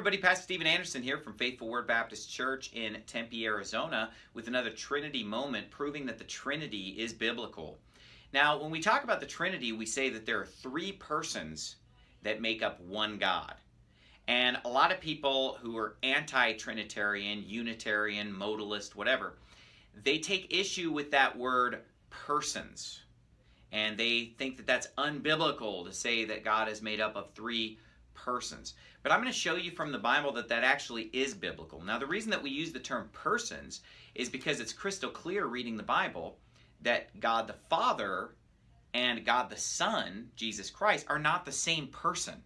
everybody, Pastor Steven Anderson here from Faithful Word Baptist Church in Tempe, Arizona, with another Trinity moment proving that the Trinity is biblical. Now, when we talk about the Trinity, we say that there are three persons that make up one God. And a lot of people who are anti-Trinitarian, Unitarian, modalist, whatever, they take issue with that word persons. And they think that that's unbiblical to say that God is made up of three persons. But I'm going to show you from the Bible that that actually is biblical. Now, the reason that we use the term persons is because it's crystal clear reading the Bible that God the Father and God the Son, Jesus Christ, are not the same person.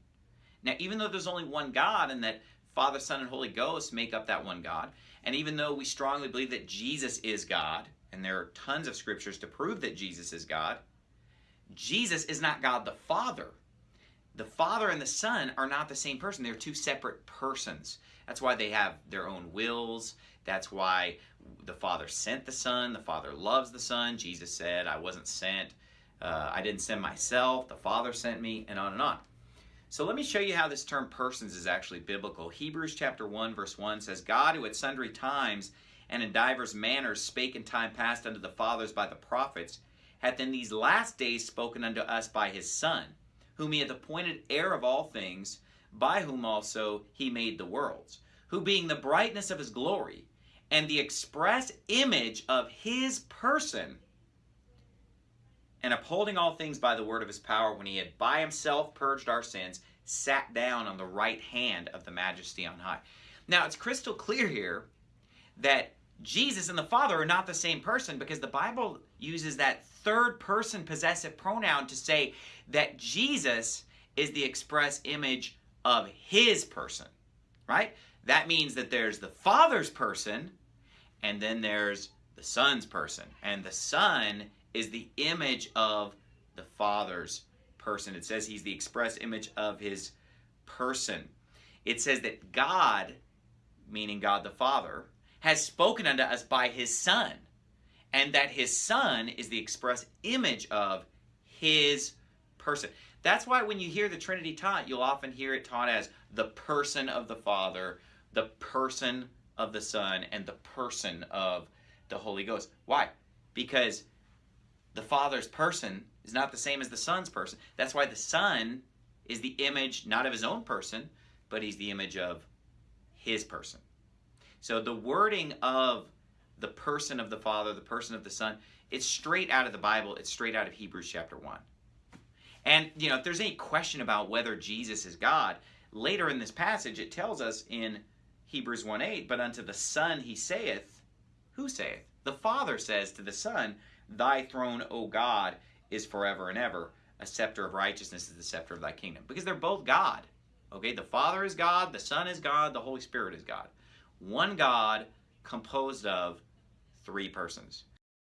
Now, even though there's only one God and that Father, Son, and Holy Ghost make up that one God, and even though we strongly believe that Jesus is God, and there are tons of scriptures to prove that Jesus is God, Jesus is not God the Father the Father and the Son are not the same person. They're two separate persons. That's why they have their own wills. That's why the Father sent the Son. The Father loves the Son. Jesus said, I wasn't sent. Uh, I didn't send myself. The Father sent me, and on and on. So let me show you how this term persons is actually biblical. Hebrews chapter 1 verse 1 says, God who at sundry times and in divers manners spake in time past unto the fathers by the prophets, hath in these last days spoken unto us by his Son whom he hath appointed heir of all things, by whom also he made the worlds, who being the brightness of his glory, and the express image of his person, and upholding all things by the word of his power, when he had by himself purged our sins, sat down on the right hand of the majesty on high. Now, it's crystal clear here that Jesus and the Father are not the same person because the Bible uses that third person possessive pronoun to say that Jesus is the express image of his person, right? That means that there's the Father's person and then there's the Son's person. And the Son is the image of the Father's person. It says he's the express image of his person. It says that God, meaning God the Father, has spoken unto us by his Son, and that his Son is the express image of his person. That's why when you hear the Trinity taught, you'll often hear it taught as the person of the Father, the person of the Son, and the person of the Holy Ghost. Why? Because the Father's person is not the same as the Son's person. That's why the Son is the image not of his own person, but he's the image of his person. So the wording of the person of the Father, the person of the Son, it's straight out of the Bible. It's straight out of Hebrews chapter 1. And, you know, if there's any question about whether Jesus is God, later in this passage it tells us in Hebrews 1 8, but unto the Son he saith, who saith? The Father says to the Son, Thy throne, O God, is forever and ever. A scepter of righteousness is the scepter of thy kingdom. Because they're both God. Okay, the Father is God, the Son is God, the Holy Spirit is God one God composed of three persons.